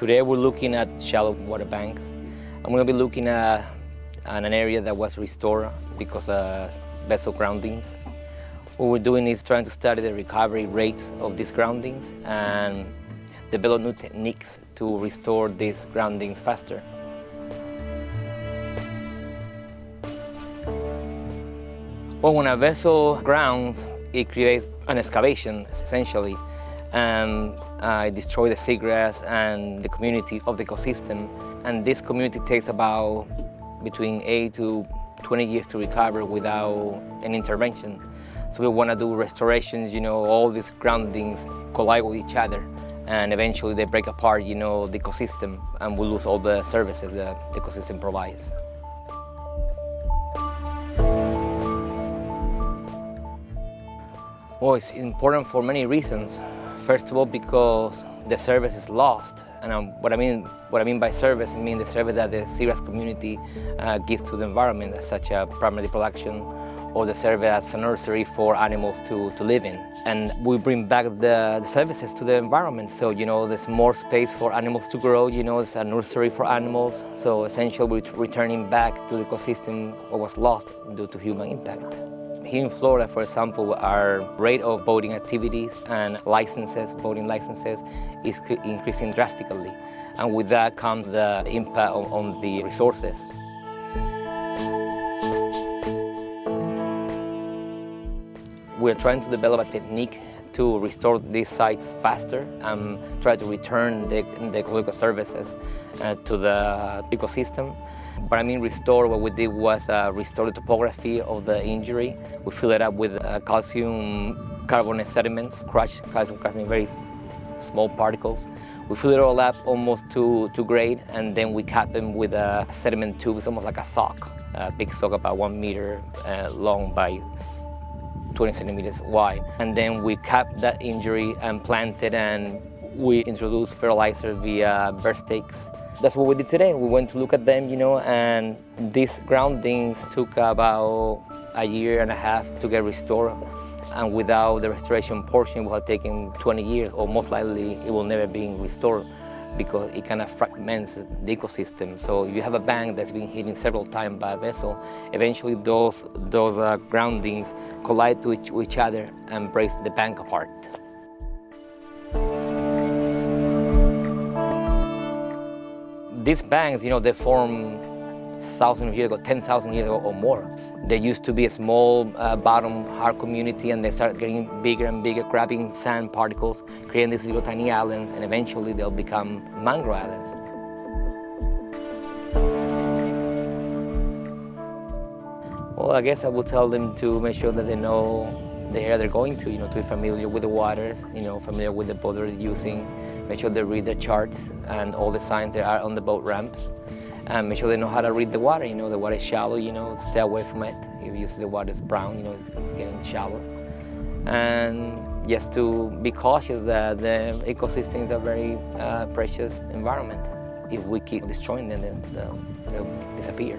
Today we're looking at shallow water banks. I'm going to be looking at, at an area that was restored because of vessel groundings. What we're doing is trying to study the recovery rates of these groundings and develop new techniques to restore these groundings faster. Well, when a vessel grounds, it creates an excavation, essentially, and it destroys the seagrass and the community of the ecosystem. And this community takes about between 8 to 20 years to recover without an intervention. So we want to do restorations, you know, all these groundings collide with each other and eventually they break apart, you know, the ecosystem and we lose all the services that the ecosystem provides. Well, it's important for many reasons. First of all, because the service is lost. And um, what I mean what I mean by service, I mean the service that the seagrass community uh, gives to the environment, such as primary production, or the service as a nursery for animals to, to live in. And we bring back the, the, services to the environment. So, you know, there's more space for animals to grow, you know, it's a nursery for animals. So essentially we're returning back to the ecosystem what was lost due to human impact. Here in Florida, for example, our rate of boating activities and licenses, boating licenses, is increasing drastically. And with that comes the impact on, on the resources. We're trying to develop a technique to restore this site faster and try to return the, the ecological services uh, to the ecosystem. But I mean restore, what we did was uh, restore the topography of the injury. We fill it up with uh, calcium carbonate sediments, crushed calcium carbonate, very small particles. We fill it all up almost to, to grade and then we cap them with a sediment tube. It's almost like a sock, a big sock about one meter uh, long by 20 centimeters wide. And then we cap that injury and plant it and we introduce fertilizer via bird stakes that's what we did today. We went to look at them, you know, and these groundings took about a year and a half to get restored. And without the restoration portion, it would have taken 20 years, or most likely it will never be restored because it kind of fragments the ecosystem. So if you have a bank that's been hit several times by a vessel, eventually those, those uh, groundings collide to each, each other and break the bank apart. These banks, you know, they formed thousands of years ago, 10,000 years ago or more. They used to be a small uh, bottom hard community and they started getting bigger and bigger, grabbing sand particles, creating these little tiny islands, and eventually they'll become mangrove islands. Well, I guess I would tell them to make sure that they know the area they're going to, you know, to be familiar with the waters, you know, familiar with the boat they're using, make sure they read the charts and all the signs that are on the boat ramps, and make sure they know how to read the water, you know, the water is shallow, you know, stay away from it. If you see the water is brown, you know, it's, it's getting shallow. And just to be cautious that the ecosystem is a very uh, precious environment. If we keep destroying them, then they'll, they'll disappear.